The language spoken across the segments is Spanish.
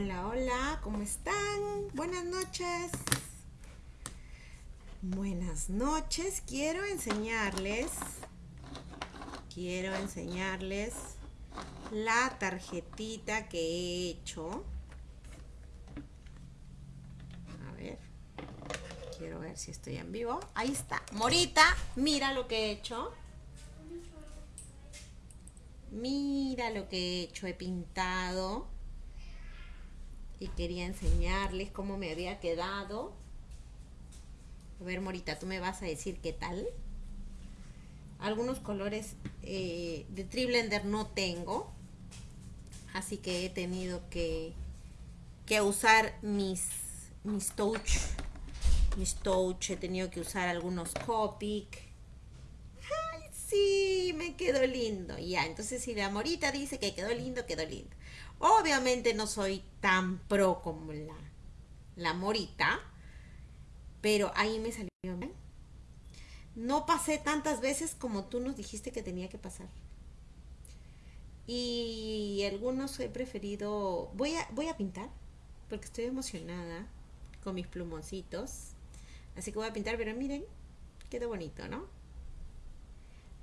Hola, hola, ¿cómo están? Buenas noches. Buenas noches. Quiero enseñarles, quiero enseñarles la tarjetita que he hecho. A ver, quiero ver si estoy en vivo. Ahí está. Morita, mira lo que he hecho. Mira lo que he hecho, he pintado. Y quería enseñarles cómo me había quedado. A ver, Morita, tú me vas a decir qué tal. Algunos colores eh, de Triblender no tengo. Así que he tenido que, que usar mis, mis touch. Mis touch, he tenido que usar algunos Copic sí, me quedó lindo. Ya, entonces si la morita dice que quedó lindo, quedó lindo. Obviamente no soy tan pro como la, la morita, pero ahí me salió bien. No pasé tantas veces como tú nos dijiste que tenía que pasar. Y algunos he preferido... Voy a, voy a pintar, porque estoy emocionada con mis plumoncitos. Así que voy a pintar, pero miren, quedó bonito, ¿no?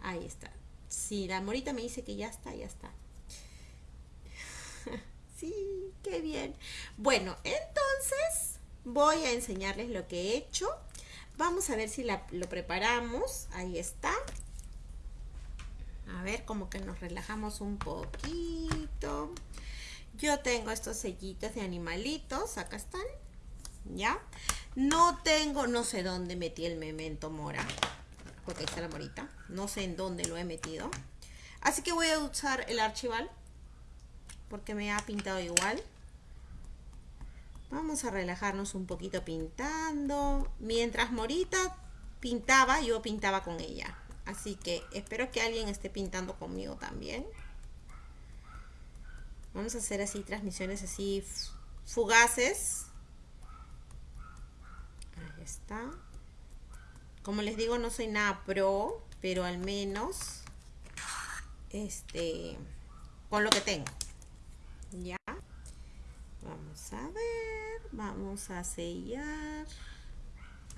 Ahí está. Si la morita me dice que ya está, ya está. Sí, qué bien. Bueno, entonces voy a enseñarles lo que he hecho. Vamos a ver si lo preparamos. Ahí está. A ver, como que nos relajamos un poquito. Yo tengo estos sellitos de animalitos. Acá están. ¿Ya? No tengo, no sé dónde metí el memento mora porque ahí está la morita. No sé en dónde lo he metido. Así que voy a usar el archival, porque me ha pintado igual. Vamos a relajarnos un poquito pintando. Mientras Morita pintaba, yo pintaba con ella. Así que espero que alguien esté pintando conmigo también. Vamos a hacer así transmisiones así fugaces. Ahí está. Como les digo, no soy nada pro, pero al menos este con lo que tengo. Ya. Vamos a ver, vamos a sellar.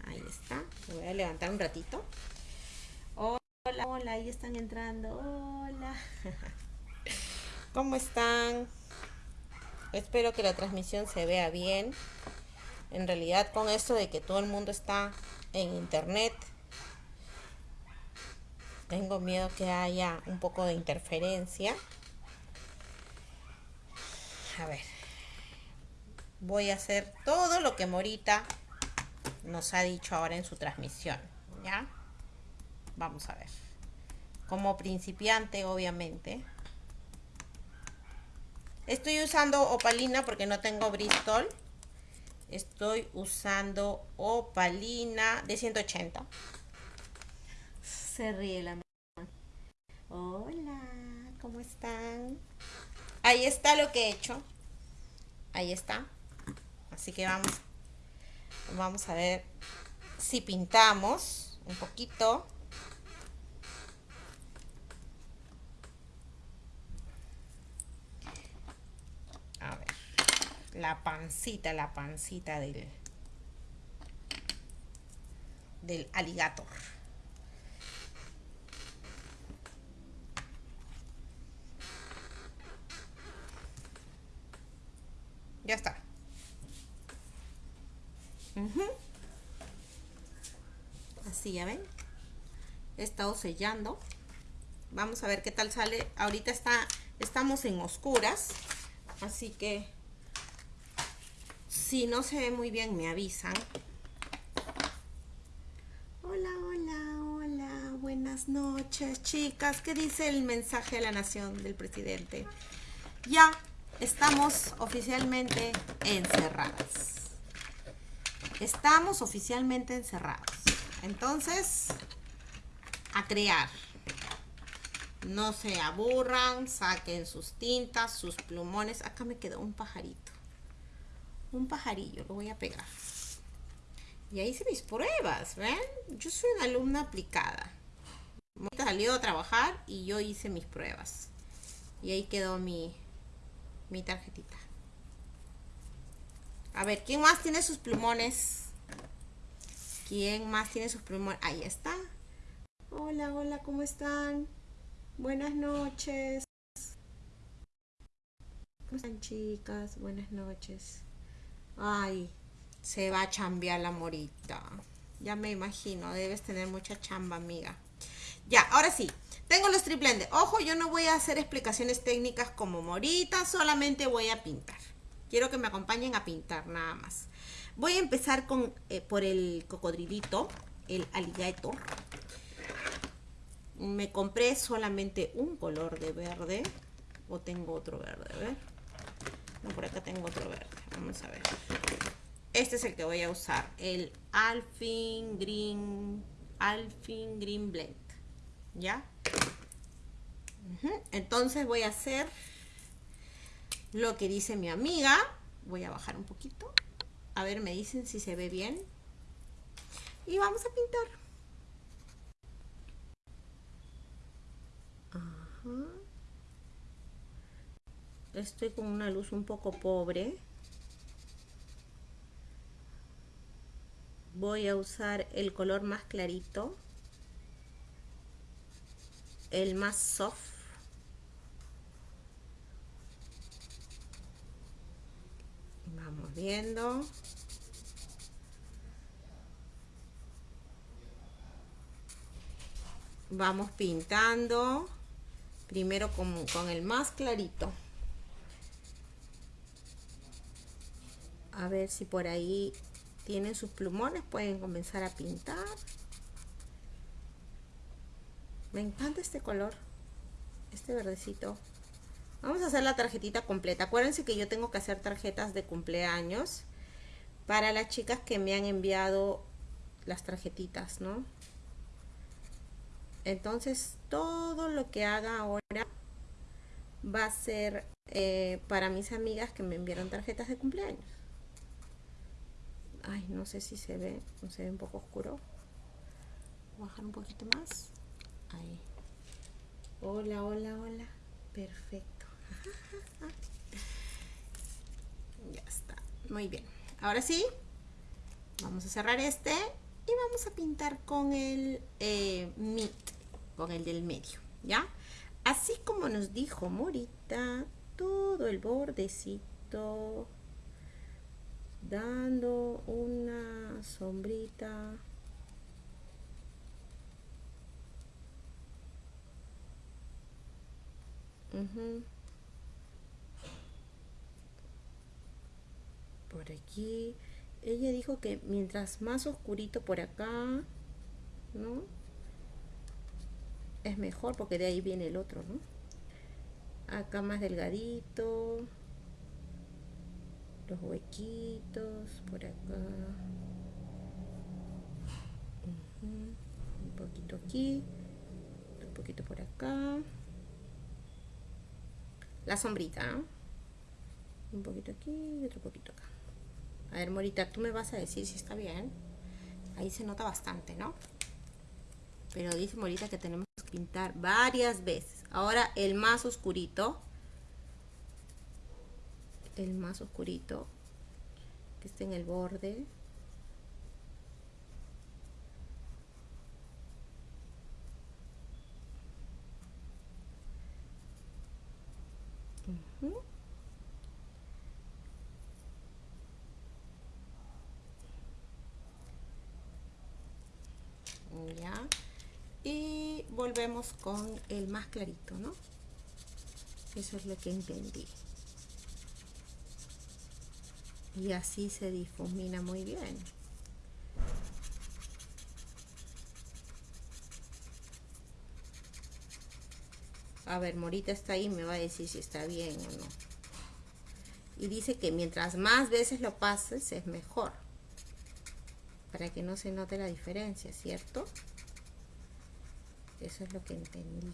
Ahí está. Me voy a levantar un ratito. Hola, hola, ahí están entrando. Hola. ¿Cómo están? Espero que la transmisión se vea bien. En realidad con esto de que todo el mundo está en internet. Tengo miedo que haya un poco de interferencia. A ver. Voy a hacer todo lo que Morita nos ha dicho ahora en su transmisión. ¿Ya? Vamos a ver. Como principiante, obviamente. Estoy usando opalina porque no tengo Bristol estoy usando opalina de 180 se ríe la hola ¿cómo están? Ahí está lo que he hecho. Ahí está. Así que vamos vamos a ver si pintamos un poquito. La pancita, la pancita del, del aligator. Ya está. Así, ya ven. He estado sellando. Vamos a ver qué tal sale. Ahorita está, estamos en oscuras. Así que si no se ve muy bien, me avisan. Hola, hola, hola. Buenas noches, chicas. ¿Qué dice el mensaje de la nación del presidente? Ya estamos oficialmente encerradas. Estamos oficialmente encerrados. Entonces, a crear. No se aburran, saquen sus tintas, sus plumones. Acá me quedó un pajarito un pajarillo, lo voy a pegar. Y ahí hice mis pruebas, ¿ven? Yo soy una alumna aplicada. Salió a trabajar y yo hice mis pruebas. Y ahí quedó mi, mi tarjetita. A ver, ¿quién más tiene sus plumones? ¿Quién más tiene sus plumones? Ahí está. Hola, hola, ¿cómo están? Buenas noches. ¿Cómo están chicas? Buenas noches. Ay, se va a chambear la morita. Ya me imagino, debes tener mucha chamba, amiga. Ya, ahora sí. Tengo los triplentes. Ojo, yo no voy a hacer explicaciones técnicas como morita, solamente voy a pintar. Quiero que me acompañen a pintar nada más. Voy a empezar con, eh, por el cocodrilito, el alligator me compré solamente un color de verde o tengo otro verde, a ver no, por acá tengo otro verde, vamos a ver este es el que voy a usar el Alfin Green Alfin Green Blend ¿ya? entonces voy a hacer lo que dice mi amiga voy a bajar un poquito a ver, me dicen si se ve bien y vamos a pintar Estoy con una luz un poco pobre. Voy a usar el color más clarito. El más soft. Vamos viendo. Vamos pintando. Primero con, con el más clarito. A ver si por ahí tienen sus plumones, pueden comenzar a pintar. Me encanta este color, este verdecito. Vamos a hacer la tarjetita completa. Acuérdense que yo tengo que hacer tarjetas de cumpleaños para las chicas que me han enviado las tarjetitas, ¿no? Entonces, todo lo que haga ahora va a ser eh, para mis amigas que me enviaron tarjetas de cumpleaños. Ay, no sé si se ve, no se ve un poco oscuro. Voy a bajar un poquito más. Ahí. Hola, hola, hola. Perfecto. ya está. Muy bien. Ahora sí, vamos a cerrar este y vamos a pintar con el eh, con el del medio, ¿ya? Así como nos dijo Morita, todo el bordecito, dando una sombrita. Por aquí. Ella dijo que mientras más oscurito por acá, ¿no? es mejor porque de ahí viene el otro, ¿no? Acá más delgadito. Los huequitos por acá. Un poquito aquí. Un poquito por acá. La sombrita, Un poquito aquí y otro poquito acá. A ver, Morita, tú me vas a decir si está bien. Ahí se nota bastante, ¿no? Pero dice Morita que tenemos pintar varias veces. Ahora el más oscurito. El más oscurito. Que esté en el borde. Ya y volvemos con el más clarito, ¿no? Eso es lo que entendí. Y así se difumina muy bien. A ver, Morita está ahí, me va a decir si está bien o no. Y dice que mientras más veces lo pases es mejor. Para que no se note la diferencia, ¿cierto? Eso es lo que entendí.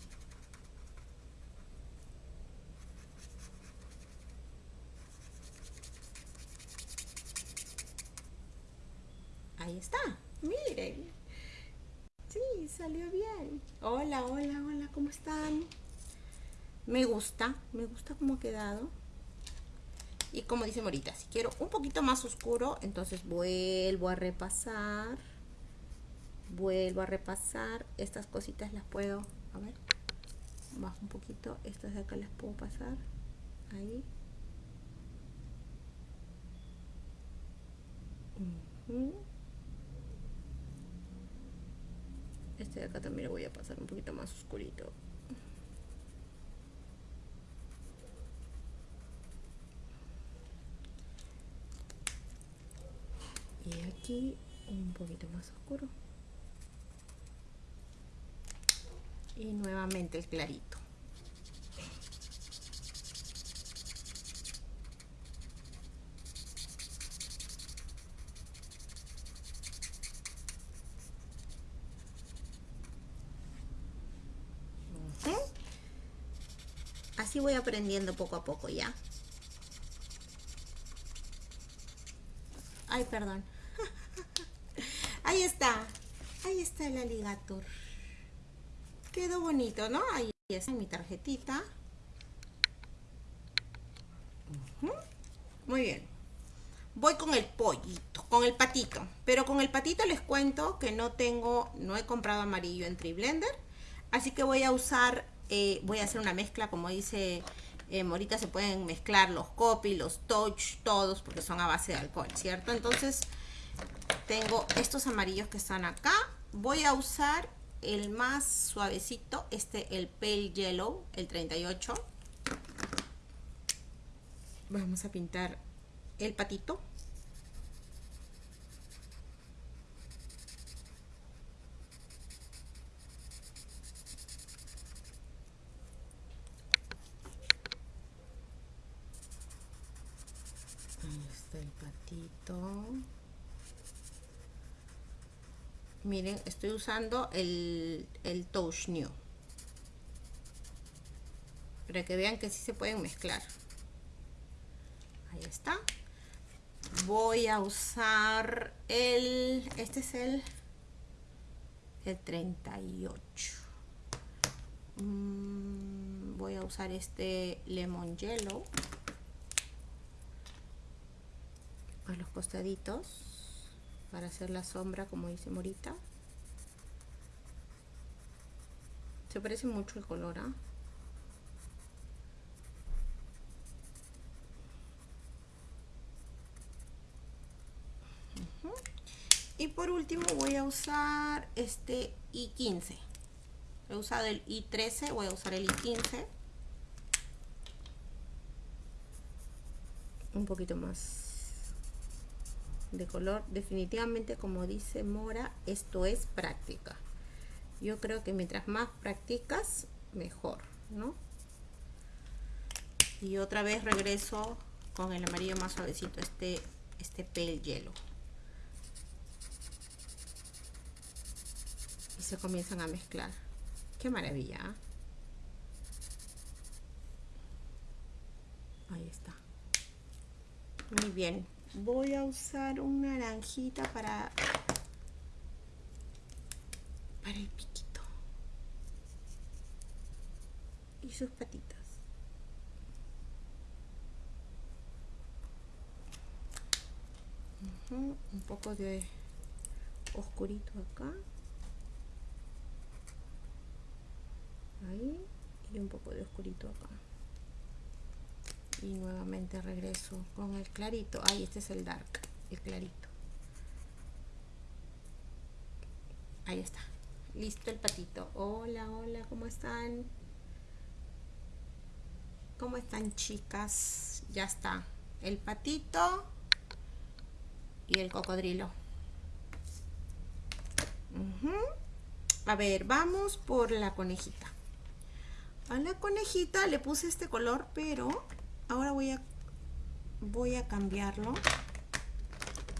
Ahí está. Miren. Sí, salió bien. Hola, hola, hola, ¿cómo están? Me gusta, me gusta cómo ha quedado. Y como dice Morita, si quiero un poquito más oscuro, entonces vuelvo a repasar. Vuelvo a repasar. Estas cositas las puedo, a ver, bajo un poquito. Estas de acá las puedo pasar. Ahí. Este de acá también lo voy a pasar un poquito más oscurito. y aquí un poquito más oscuro y nuevamente el clarito así voy aprendiendo poco a poco ya ay perdón Ahí está. Ahí está el aligator. Quedó bonito, ¿no? Ahí está mi tarjetita. Muy bien. Voy con el pollito, con el patito. Pero con el patito les cuento que no tengo, no he comprado amarillo en Triblender. Así que voy a usar, eh, voy a hacer una mezcla, como dice eh, Morita, se pueden mezclar los copy, los touch, todos, porque son a base de alcohol, ¿cierto? Entonces tengo estos amarillos que están acá voy a usar el más suavecito este el pale yellow el 38 vamos a pintar el patito Ahí está el patito miren estoy usando el, el touch new. Para que vean que sí se pueden mezclar. Ahí está. Voy a usar el este es el el 38 mm, voy a usar este lemon yellow. A los costaditos para hacer la sombra como dice Morita. Se parece mucho el color ¿ah? y por último voy a usar este i15 he usado el i13 voy a usar el i15 un poquito más de color. Definitivamente como dice Mora esto es práctica. Yo creo que mientras más practicas mejor ¿no? y otra vez regreso con el amarillo más suavecito este este hielo. Y se comienzan a mezclar. Qué maravilla ¿ah? ahí está. Muy bien voy a usar una naranjita para para el piquito. Y sus patitas. Un poco de oscurito acá. Ahí y un poco de oscurito acá y nuevamente regreso con el clarito. Ahí este es el dark el clarito. Ahí está. Listo el patito. Hola hola cómo están cómo están chicas ya está. El patito y el cocodrilo. A ver vamos por la conejita. A la conejita le puse este color pero ahora voy a voy a cambiarlo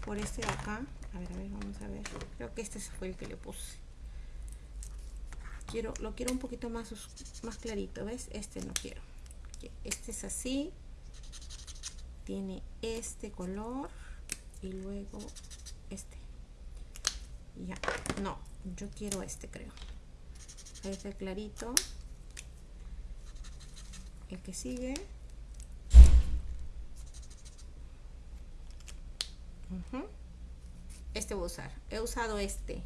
por este de acá. A ver, a ver, vamos a ver. Creo que este fue el que le puse. Quiero, lo quiero un poquito más más clarito, ¿ves? este no quiero. Este es así. Tiene este color y luego este. Ya, no, yo quiero este creo. Este clarito. El que sigue Este voy a usar. He usado este.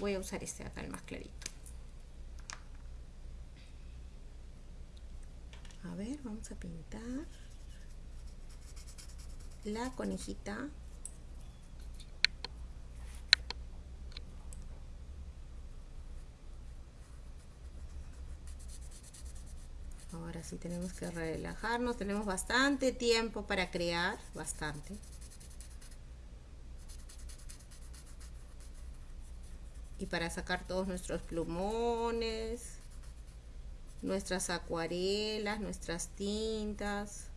Voy a usar este acá, el más clarito. A ver, vamos a pintar la conejita ahora sí tenemos que relajarnos tenemos bastante tiempo para crear bastante y para sacar todos nuestros plumones nuestras acuarelas nuestras tintas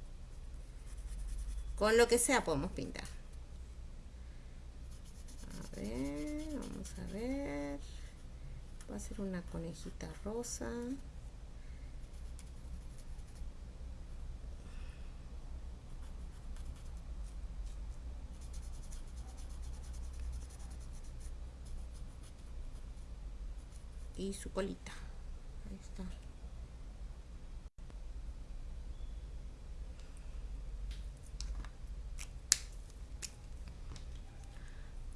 con lo que sea podemos pintar. Vamos a ver. Va a ser una conejita rosa y su colita. Ahí está.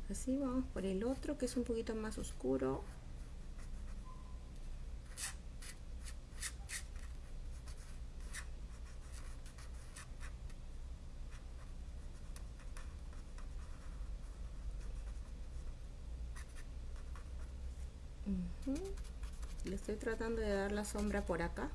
Así vamos por el otro que es un poquito más oscuro le estoy tratando de dar la sombra por acá.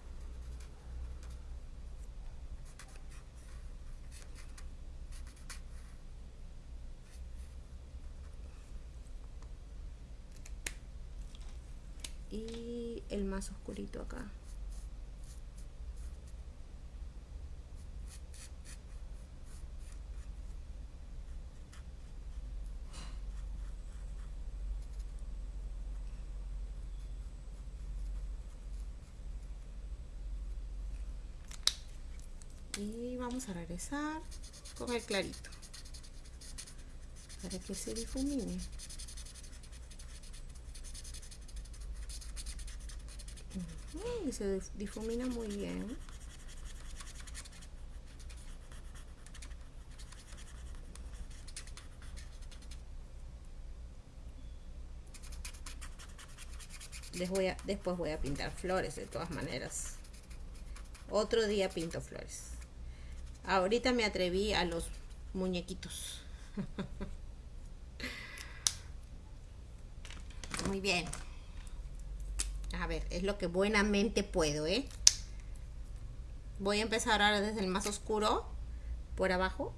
El más oscurito acá y vamos a regresar con el clarito. Para que se difumine. Y se difumina muy bien. Voy después voy a pintar flores de todas maneras. Otro día pinto flores ahorita me atreví a los muñequitos muy bien a ver, es lo que buenamente puedo, ¿eh? Voy a empezar ahora desde el más oscuro, por abajo.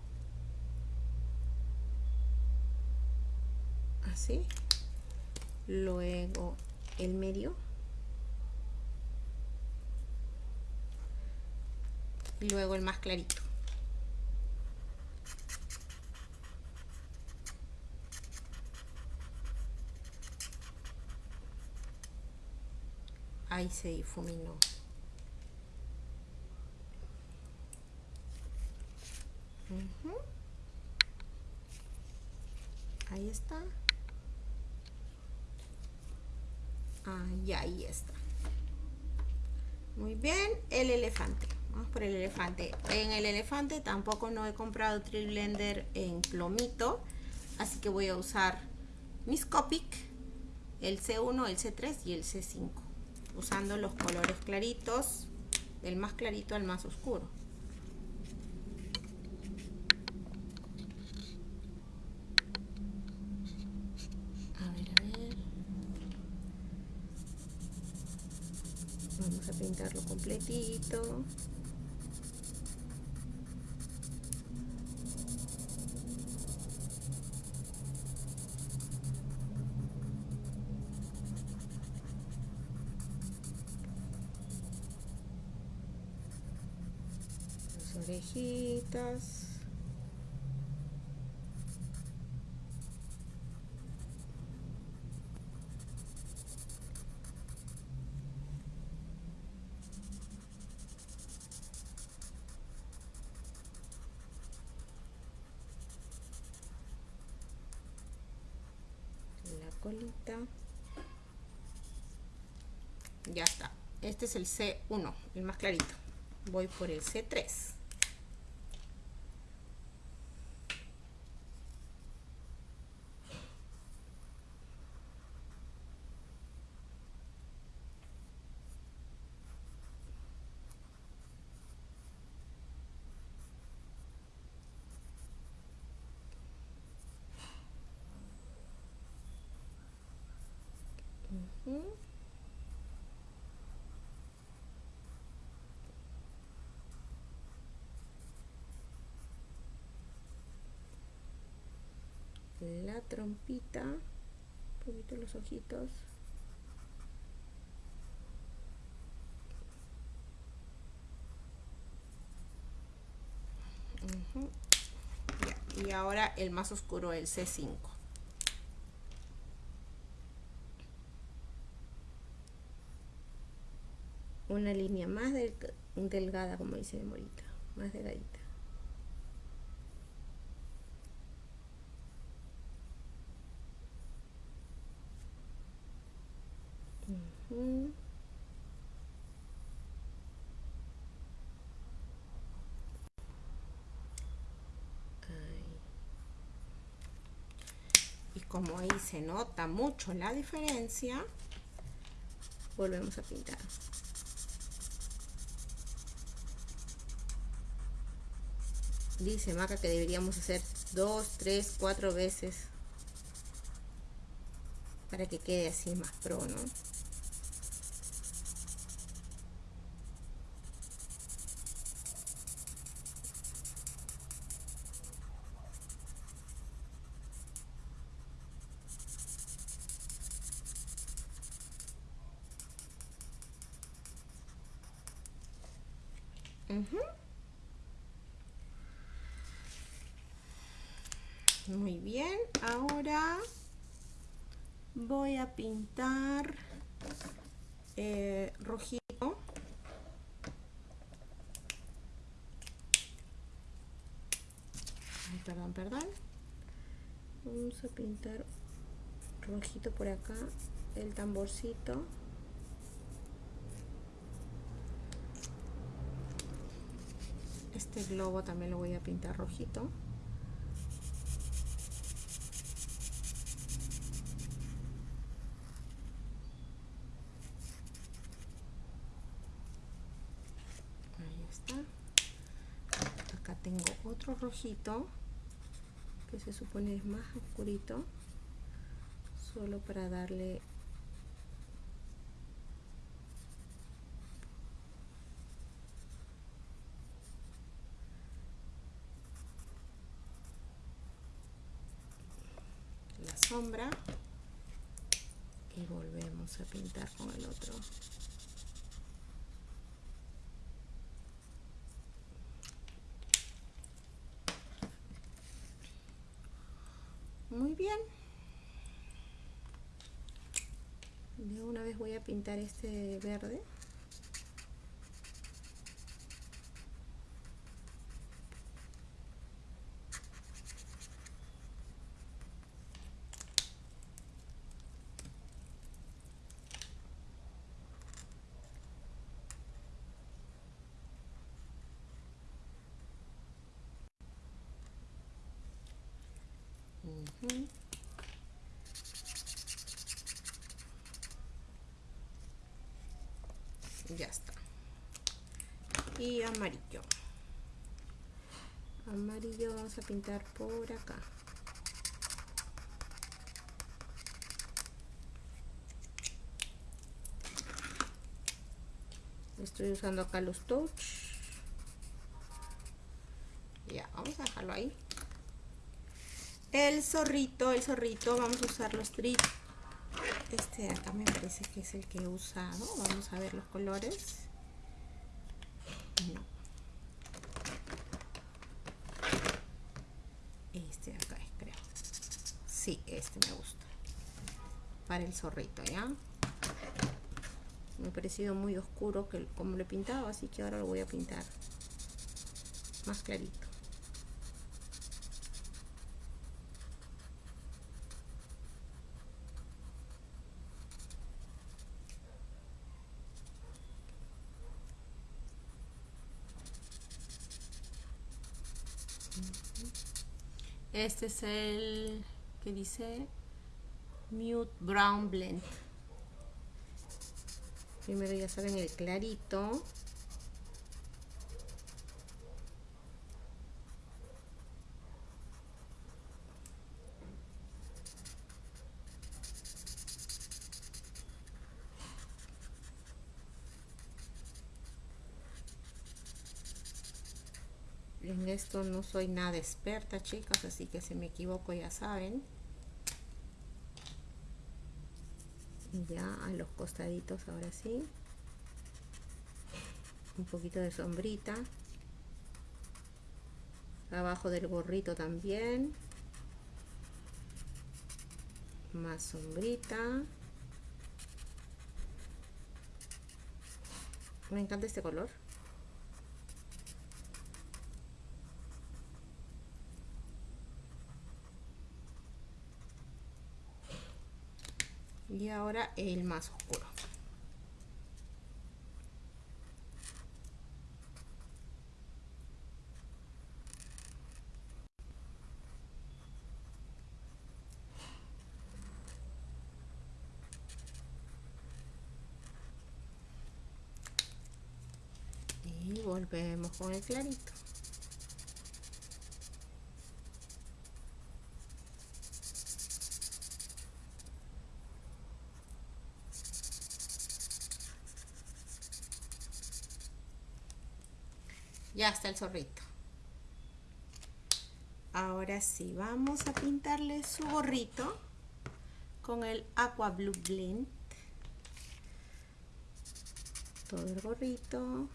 Así. Luego el medio. Y luego el más clarito. Ahí se difuminó. Ahí está. Ah, y ahí está. Muy bien el elefante. Vamos por el elefante. En el elefante tampoco no he comprado Trill Blender en plomito así que voy a usar mis Copic el C1, el C3 y el C5 usando los colores claritos del más clarito al más oscuro a ver, a ver vamos a pintarlo completito la colita. Ya está. Este es el C1 el más clarito. Voy por el C3 trompita, un poquito los ojitos. Y ahora el más oscuro, el C5. Una línea más delgada, como dice Morita, más delgadita. Y como ahí se nota mucho la diferencia, volvemos a pintar. Dice Maca que deberíamos hacer dos, tres, cuatro veces para que quede así más pro, ¿no? Muy bien, ahora voy a pintar eh, rojito. perdón, perdón. Vamos a rojito por acá, el tamborcito. Este globo también lo voy a pintar rojito. Ahí está. Acá tengo otro rojito se supone es más oscurito. Solo para darle sombra y volvemos a pintar con el otro muy bien de una vez voy a pintar este verde Ya está. Y amarillo. Amarillo vamos a pintar por acá. Estoy usando acá los touch. Ya, vamos a dejarlo ahí el zorrito, el zorrito, vamos a usar los strips. Este de acá me parece que es el que he usado. Vamos a ver los colores. No. Este de acá es, creo. Sí, este me gusta. Para el zorrito, ¿ya? Me ha parecido muy oscuro que como lo he pintado, así que ahora lo voy a pintar más clarito. Este es el que dice Mute Brown Blend. Primero ya saben el clarito. esto no soy nada experta chicas así que si me equivoco ya saben. Ya a los costaditos ahora sí. Un poquito de sombrita. Abajo del gorrito también. Más sombrita. Me encanta este color. Y ahora el más oscuro. Y volvemos con el clarito ya está el zorrito. Ahora sí vamos a pintarle su gorrito con el aqua blue blend. Todo el gorrito.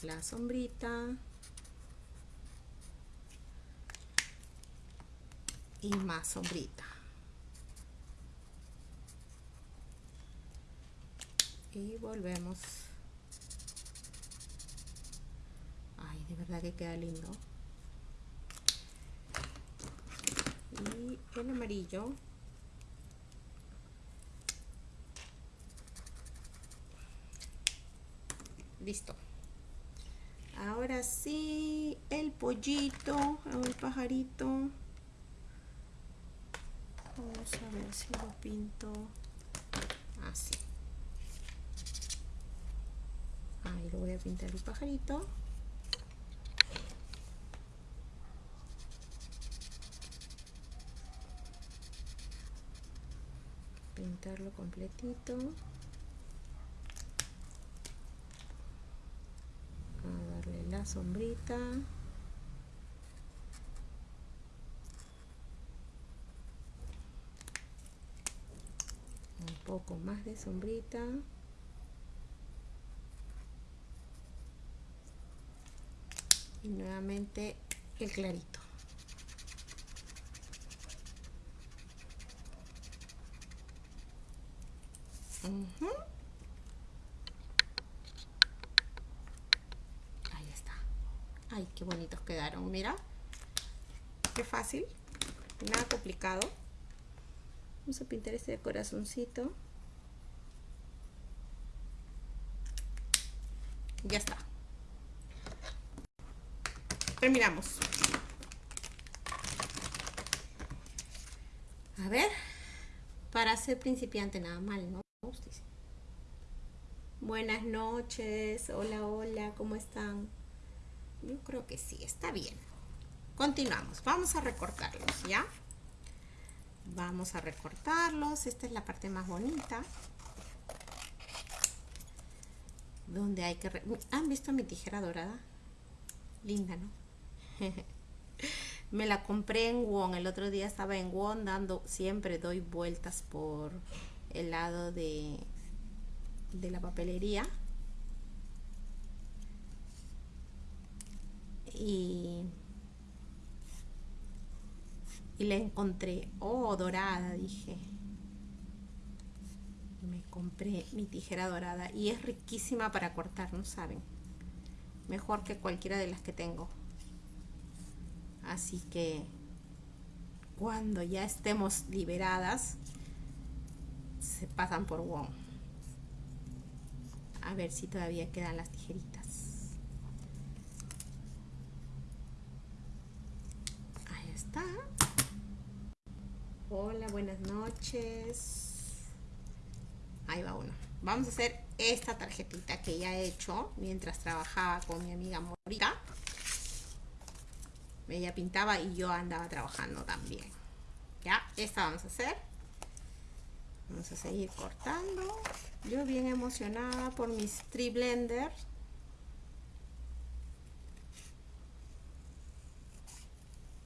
La sombrita. Y más sombrita y volvemos. Ay de verdad que queda lindo. Y el amarillo. Listo. Ahora sí el pollito el pajarito. Vamos a ver si lo pinto. Así ahí lo voy a pintar el pajarito. Pintarlo completito. A darle la sombrita. Un poco más de sombrita y nuevamente el clarito. Ahí está. Ay qué bonitos quedaron mira. Qué fácil. Nada complicado. Vamos a pintar este corazoncito. Ya está terminamos. A ver para ser principiante nada mal no buenas noches hola hola cómo están yo creo que sí está bien. Continuamos vamos a recortarlos ya vamos a recortarlos esta es la parte más bonita. Donde hay que han visto mi tijera dorada linda no me la compré en Won. El otro día estaba en Won dando, siempre doy vueltas por el lado de, de la papelería. Y, y la encontré, oh, dorada, dije. Me compré mi tijera dorada y es riquísima para cortar, ¿no saben? Mejor que cualquiera de las que tengo. Así que cuando ya estemos liberadas, se pasan por WOM. A ver si todavía quedan las tijeritas. Ahí está. Hola, buenas noches. Ahí va uno. Vamos a hacer esta tarjetita que ya he hecho mientras trabajaba con mi amiga Morita ella pintaba y yo andaba trabajando también ya esta vamos a hacer vamos a seguir cortando yo bien emocionada por mis tree blender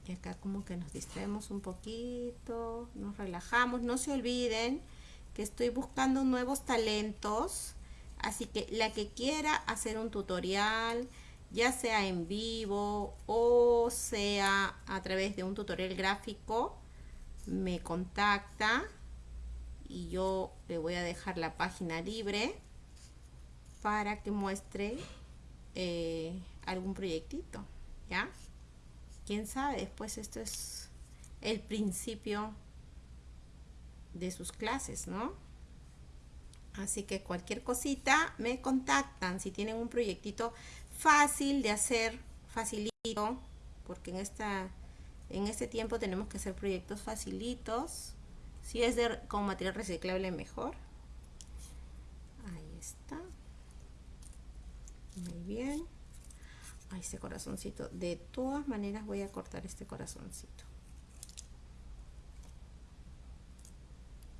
Y acá como que nos distraemos un poquito, nos relajamos. No se olviden que estoy buscando nuevos talentos. Así que la que quiera hacer un tutorial, ya sea en vivo o sea a través de un tutorial gráfico, me contacta y yo le voy a dejar la página libre para que muestre eh, algún proyectito, ¿ya? quién sabe, después esto es el principio de sus clases, ¿no? Así que cualquier cosita me contactan si tienen un proyectito fácil de hacer, facilito, porque en esta en este tiempo tenemos que hacer proyectos facilitos. Si es de, con material reciclable mejor. Ahí está. Muy bien este corazoncito de todas maneras voy a cortar este corazoncito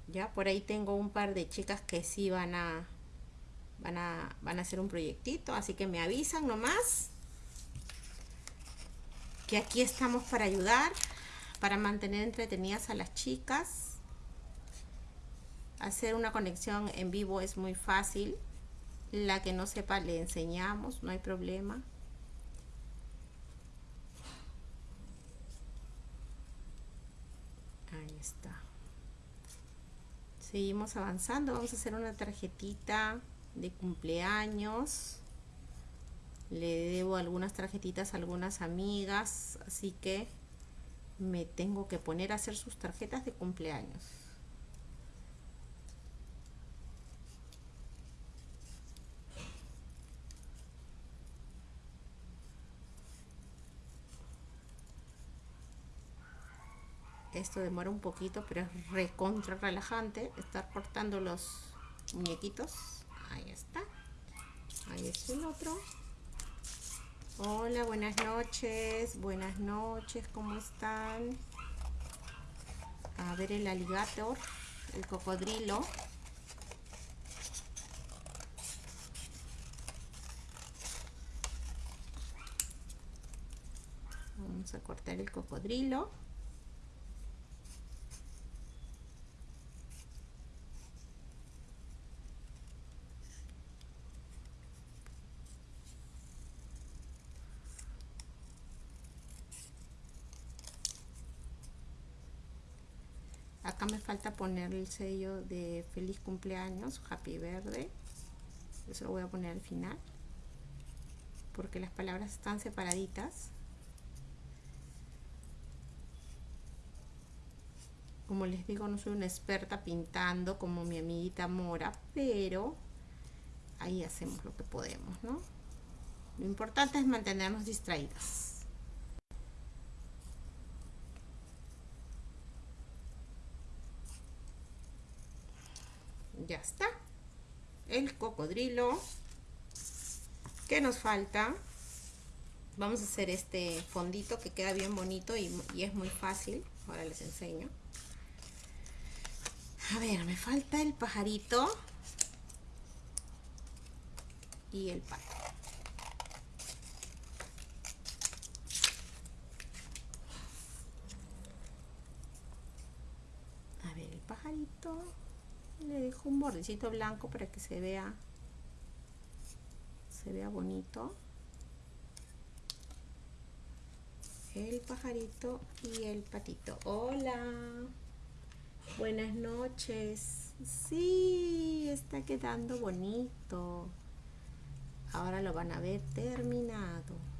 ya por ahí tengo un par de chicas que sí van a van a van a hacer un proyectito así que me avisan nomás que aquí estamos para ayudar para mantener entretenidas a las chicas hacer una conexión en vivo es muy fácil la que no sepa le enseñamos no hay problema está. Seguimos avanzando. Vamos a hacer una tarjetita de cumpleaños. Le debo algunas tarjetitas a algunas amigas. Así que me tengo que poner a hacer sus tarjetas de cumpleaños. esto demora un poquito pero es recontra relajante estar cortando los muñequitos ahí está. Ahí es el otro. Hola buenas noches. Buenas noches cómo están a ver el alligator el cocodrilo. Vamos a cortar el cocodrilo acá me falta poner el sello de feliz cumpleaños happy verde. Eso lo voy a poner al final porque las palabras están separaditas. Como les digo no soy una experta pintando como mi amiguita Mora pero ahí hacemos lo que podemos ¿no? lo importante es mantenernos distraídas ya está. El cocodrilo. Que nos falta vamos a hacer este fondito que queda bien bonito y, es muy fácil. Ahora les enseño. A ver me falta el pajarito y el pato. A ver el pajarito le dejo un bordecito blanco para que se vea se vea bonito. El pajarito y el patito. Hola. Buenas noches. Sí está quedando bonito. Ahora lo van a ver terminado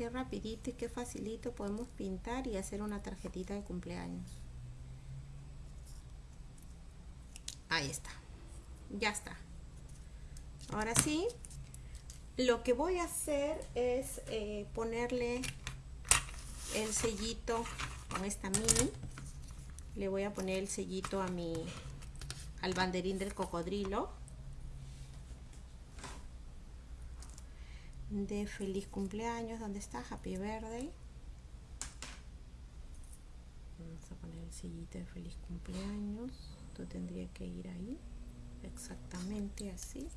qué rapidito y qué facilito podemos pintar y hacer una tarjetita de cumpleaños. Ahí está. Ya está. Ahora sí lo que voy a hacer es eh, ponerle el sellito con esta mini. Le voy a poner el sellito a mi al banderín del cocodrilo de feliz cumpleaños. ¿Dónde está? Happy birthday. Vamos a poner el sillito de feliz cumpleaños. Esto tendría que ir ahí. Exactamente así.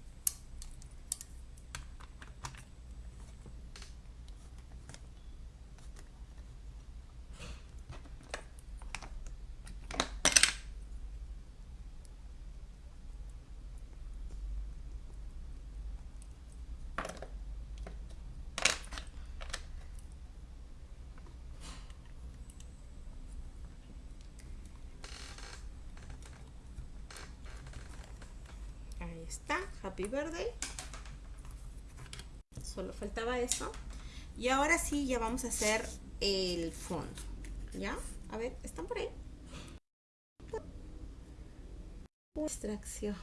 Está, Happy Birthday. Solo faltaba eso. Y ahora sí, ya vamos a hacer el fondo. ¿Ya? A ver, ¿están por ahí? Una distracción.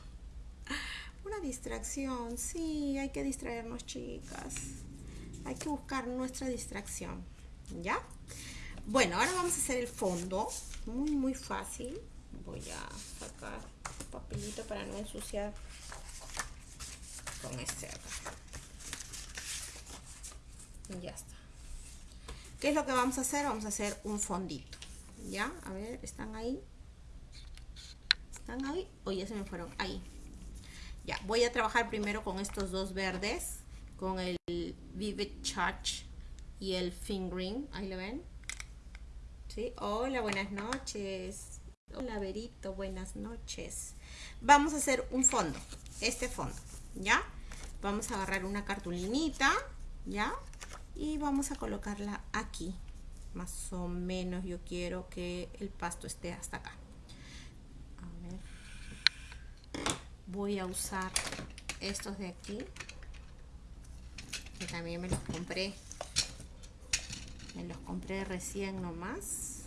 Una distracción, sí, hay que distraernos, chicas. Hay que buscar nuestra distracción. ¿Ya? Bueno, ahora vamos a hacer el fondo. Muy, muy fácil. Voy a sacar papelito para no ensuciar con este acá. Ya está. ¿Qué es lo que vamos a hacer? Vamos a hacer un fondito. ¿Ya? A ver, ¿están ahí? ¿Están ahí? O ya se me fueron. Ahí. Ya, voy a trabajar primero con estos dos verdes. Con el Vivid Touch y el Fingering. Ahí lo ven. ¿Sí? Hola, buenas noches. Hola, Verito, buenas noches. Vamos a hacer un fondo. Este fondo. ¿Ya? Vamos a agarrar una cartulinita, ¿ya? Y vamos a colocarla aquí. Más o menos yo quiero que el pasto esté hasta acá. A ver. Voy a usar estos de aquí. Que también me los compré. Me los compré recién nomás.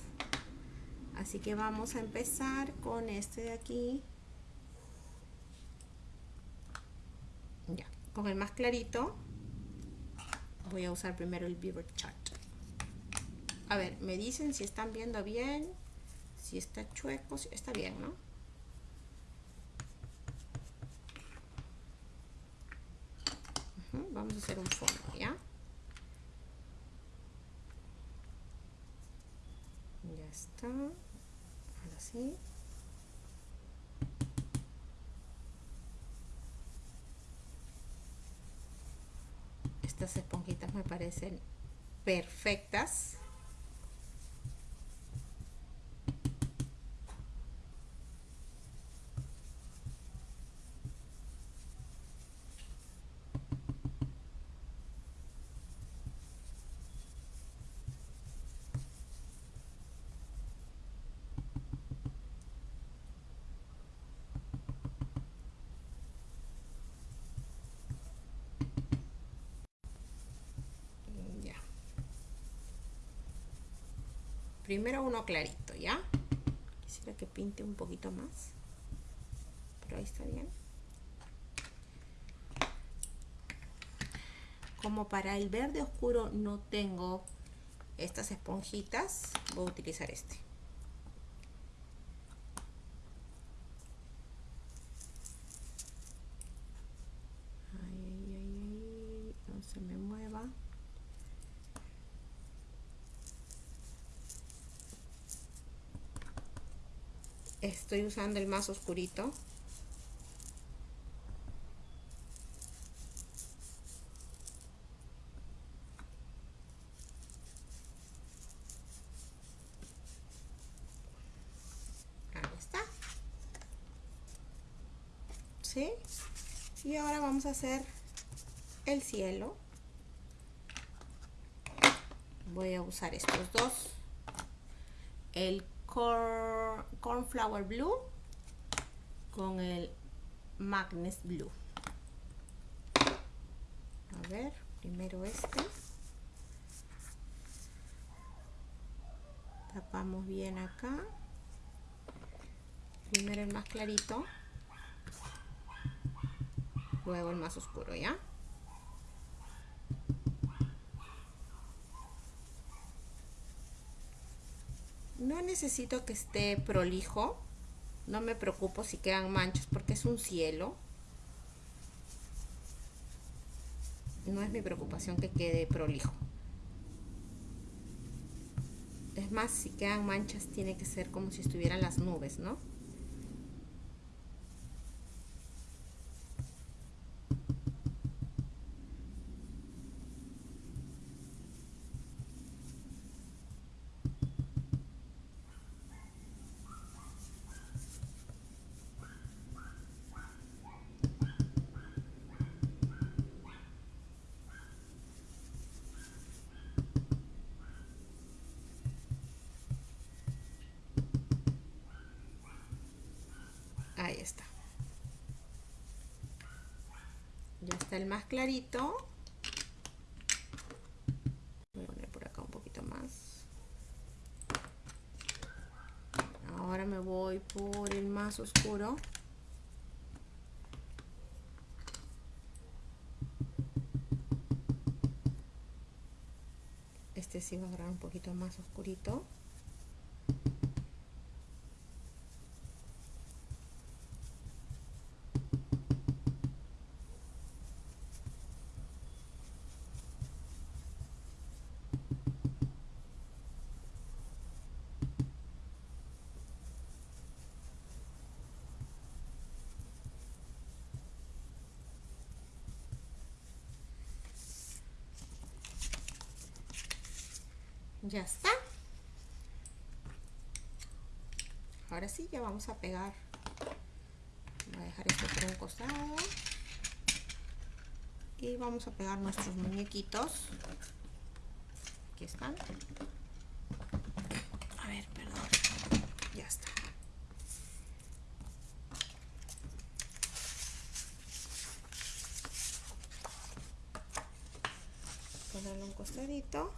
Así que vamos a empezar con este de aquí. Ya, con el más clarito voy a usar primero el Beaver Chart. A ver, me dicen si están viendo bien, si está chueco, si está bien, ¿no? vamos a hacer un fondo, ¿ya? Ya está. Ahora sí. Estas esponjitas me parecen perfectas primero uno clarito, ¿ya? Quisiera que pinte un poquito más. Pero ahí está bien. Como para el verde oscuro no tengo estas esponjitas, voy a utilizar este. Estoy usando el más oscurito. Ahí está. ¿sí? y ahora vamos a hacer el cielo. Voy a usar estos dos. El Cornflower Blue con el Magnus Blue. A ver, primero este. Tapamos bien acá. Primero el más clarito. Luego el más oscuro, ¿ya? No necesito que esté prolijo. No me preocupo si quedan manchas porque es un cielo. no es mi preocupación que quede prolijo. Es más, si quedan manchas tiene que ser como si estuvieran las nubes, ¿no? Ahí está. El más clarito. Voy a poner por acá un poquito más. Ahora me voy por el más oscuro. Este sí va a agarrar un poquito más oscurito. Ya está. Ahora sí ya vamos a pegar. Voy a dejar esto por un costado. Y vamos a pegar nuestros muñequitos. Aquí están. A ver perdón. Ya está. Ponerle un costadito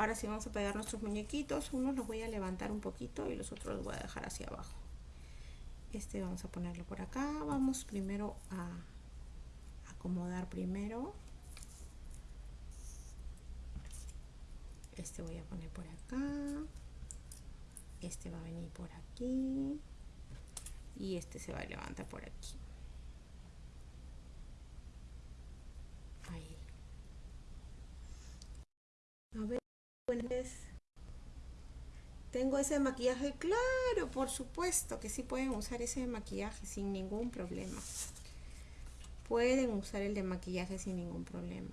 Ahora sí vamos a pegar nuestros muñequitos. Unos los voy a levantar un poquito y los otros los voy a dejar hacia abajo. Este vamos a ponerlo por acá. Vamos primero a acomodar primero. Este voy a poner por acá. Este va a venir por aquí. Y este se va a levantar por aquí. Ahí. A Tengo ese maquillaje, claro, por supuesto que sí pueden usar ese maquillaje sin ningún problema. Pueden usar el de maquillaje sin ningún problema.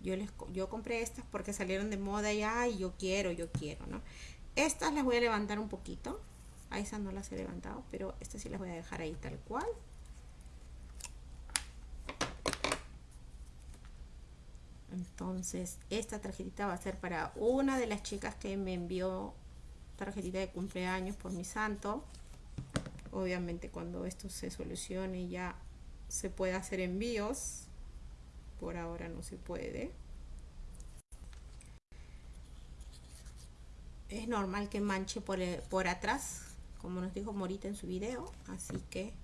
Yo, les, yo compré estas porque salieron de moda y yo quiero, yo quiero, ¿no? Estas las voy a levantar un poquito. A esas no las he levantado, pero estas sí las voy a dejar ahí tal cual. Entonces esta tarjetita va a ser para una de las chicas que me envió tarjetita de cumpleaños por mi santo. Obviamente cuando esto se solucione ya se puede hacer envíos por ahora no se puede. Es normal que manche por, por atrás como nos dijo Morita en su video así que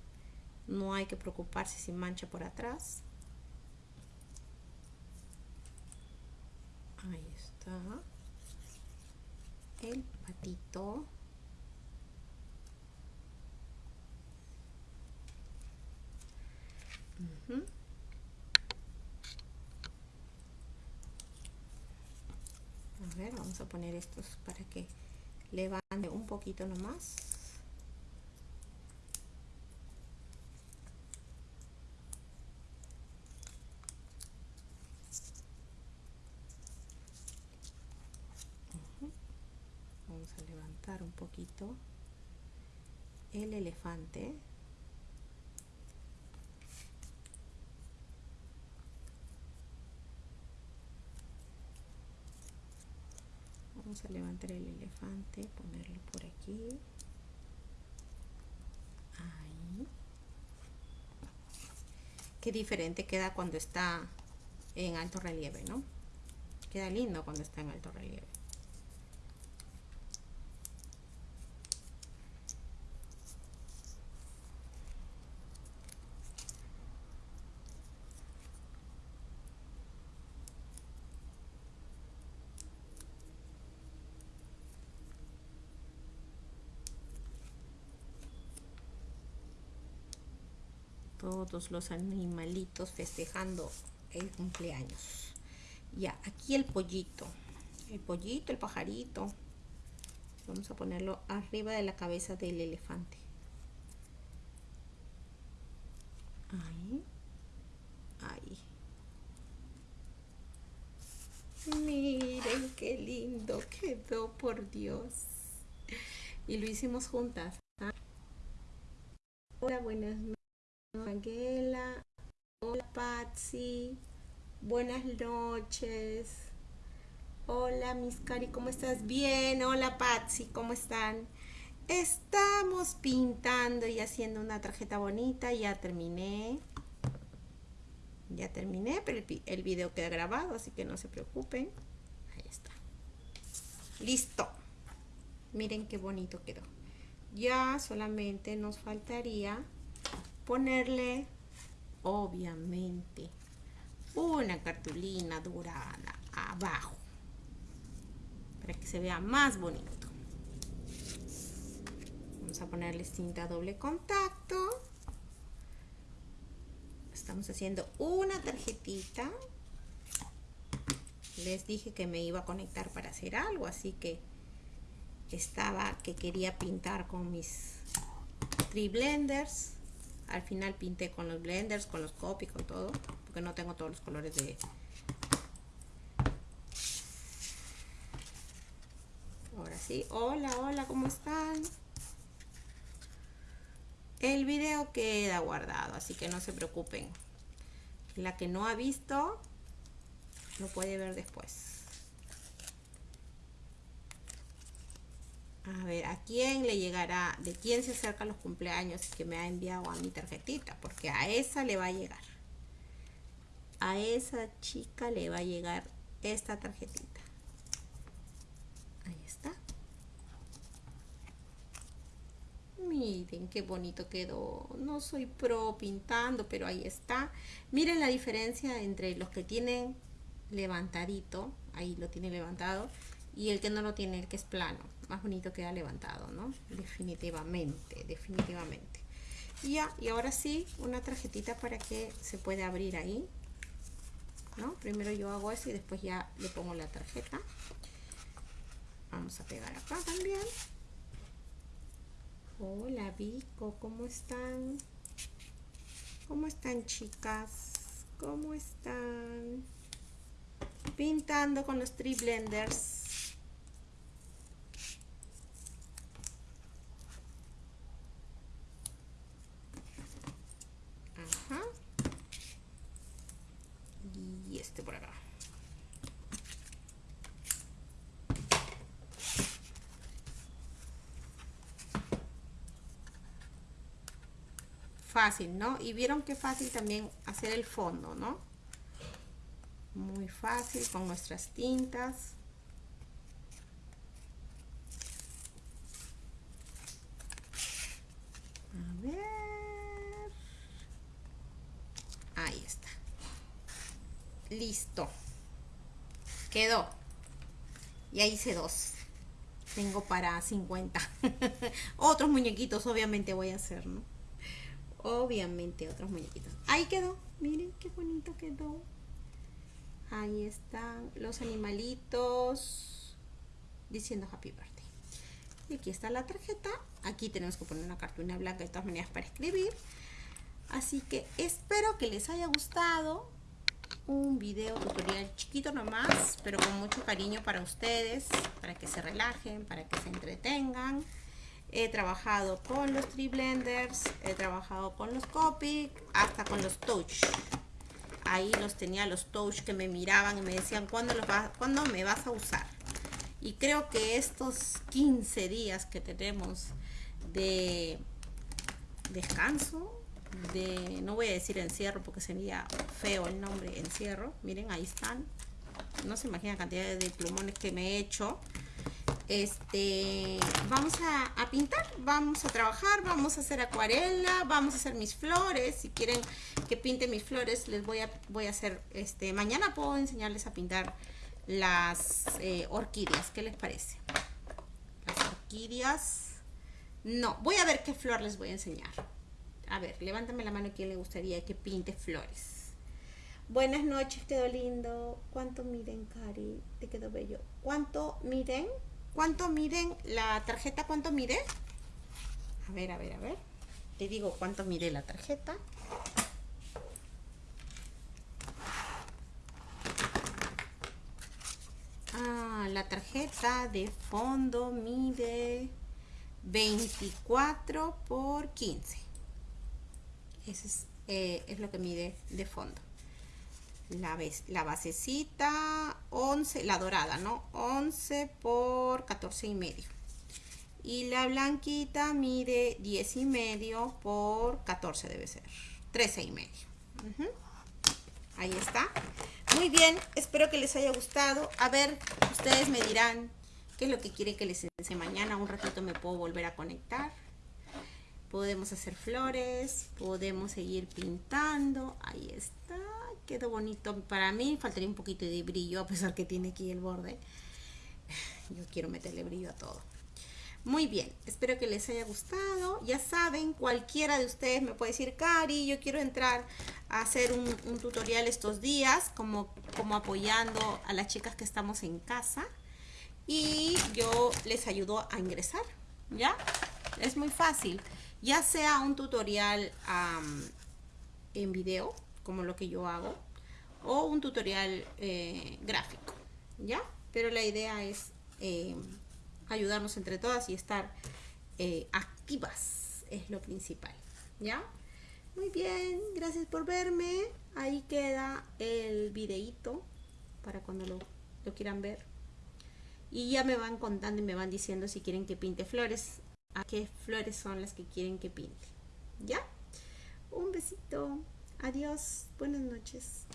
no hay que preocuparse si mancha por atrás ahí está. El patito. A ver vamos a poner estos para que levante un poquito nomás un poquito el elefante. Vamos a levantar el elefante ponerlo por aquí. Qué diferente queda cuando está en alto relieve no queda lindo cuando está en alto relieve todos los animalitos festejando el cumpleaños. Ya, aquí el pollito. El pollito, el pajarito. Vamos a ponerlo arriba de la cabeza del elefante. Ahí. Ahí. Miren qué lindo quedó, por Dios. Y lo hicimos juntas. ¿ah? Hola, buenas noches. Angela. Hola, Patsy. Buenas noches. Hola, Miss Cari, ¿cómo estás? Bien. Hola, Patsy, ¿cómo están? Estamos pintando y haciendo una tarjeta bonita. Ya terminé. Ya terminé, pero el, el video queda grabado, así que no se preocupen. Ahí está. Listo. Miren qué bonito quedó. Ya solamente nos faltaría ponerle, obviamente, una cartulina dorada abajo para que se vea más bonito. Vamos a ponerle cinta doble contacto. Estamos haciendo una tarjetita. Les dije que me iba a conectar para hacer algo así que estaba que quería pintar con mis tri blenders al final pinté con los blenders con los copy con todo porque no tengo todos los colores de ahora sí. Hola hola cómo están el video queda guardado así que no se preocupen. La que no ha visto lo puede ver después A ver, ¿a quién le llegará? ¿De quién se acerca los cumpleaños que me ha enviado a mi tarjetita? Porque a esa le va a llegar. A esa chica le va a llegar esta tarjetita. Ahí está. Miren qué bonito quedó. No soy pro pintando, pero ahí está. Miren la diferencia entre los que tienen levantadito. Ahí lo tiene levantado. Y el que no lo tiene, el que es plano más bonito queda levantado, ¿no? Definitivamente, definitivamente. Y ya, y ahora sí, una tarjetita para que se pueda abrir ahí, ¿no? Primero yo hago eso y después ya le pongo la tarjeta. Vamos a pegar acá también. Hola Vico, ¿cómo están? ¿Cómo están chicas? ¿Cómo están? Pintando con los tree blenders. Fácil, ¿no? Y vieron qué fácil también hacer el fondo, ¿no? Muy fácil con nuestras tintas. A ver. Ahí está. Listo. Quedó. Ya hice dos. Tengo para 50. Otros muñequitos obviamente voy a hacer, ¿no? Obviamente otros muñequitos. Ahí quedó, miren qué bonito quedó. Ahí están los animalitos diciendo Happy Birthday. Y aquí está la tarjeta. Aquí tenemos que poner una cartulina blanca de todas maneras para escribir. Así que espero que les haya gustado un video tutorial chiquito nomás, pero con mucho cariño para ustedes, para que se relajen, para que se entretengan. He trabajado con los tree blenders, he trabajado con los Copic, hasta con los touch. Ahí los tenía los touch que me miraban y me decían, ¿cuándo, los ¿cuándo me vas a usar? Y creo que estos 15 días que tenemos de descanso, de, no voy a decir encierro porque sería feo el nombre encierro, miren ahí están, no se imagina cantidad de plumones que me he hecho, este, vamos a, pintar, vamos a trabajar, vamos a hacer acuarela, vamos a hacer mis flores. Si quieren que pinte mis flores, les voy a, voy a hacer, este, mañana puedo enseñarles a pintar las eh, orquídeas. ¿Qué les parece? Las orquídeas. No, voy a ver qué flor les voy a enseñar. A ver, levántame la mano quién le gustaría que pinte flores. Buenas noches, quedó lindo. ¿Cuánto miden, Cari? Te quedó bello. ¿Cuánto miden? ¿Cuánto miden la tarjeta? ¿Cuánto mide? A ver, a ver, a ver. Te digo cuánto mide la tarjeta. Ah, la tarjeta de fondo mide 24 por 15. Ese es, eh, es lo que mide de fondo. La, la basecita 11, la dorada, ¿no? 11 por 14 y medio. Y la blanquita mide 10 y medio por 14 debe ser. 13 y medio. Ahí está. Muy bien, espero que les haya gustado. A ver, ustedes me dirán qué es lo que quiere que les enseñe mañana. Un ratito me puedo volver a conectar. Podemos hacer flores, podemos seguir pintando. Ahí está, quedó bonito. Para mí faltaría un poquito de brillo, a pesar que tiene aquí el borde. Yo quiero meterle brillo a todo. Muy bien, espero que les haya gustado. Ya saben, cualquiera de ustedes me puede decir, Cari, yo quiero entrar a hacer un, tutorial estos días, como, como apoyando a las chicas que estamos en casa. Y yo les ayudo a ingresar, ¿ya? Es muy fácil. Ya sea un tutorial en video, como lo que yo hago, o un tutorial eh, gráfico, ¿ya? Pero la idea es... Eh, ayudarnos entre todas y estar eh, activas es lo principal, ¿ya? Muy bien, gracias por verme. Ahí queda el videito para cuando lo, lo quieran ver. Y ya me van contando y me van diciendo si quieren que pinte flores. A qué flores son las que quieren que pinte. ¿Ya? Un besito. Adiós. Buenas noches.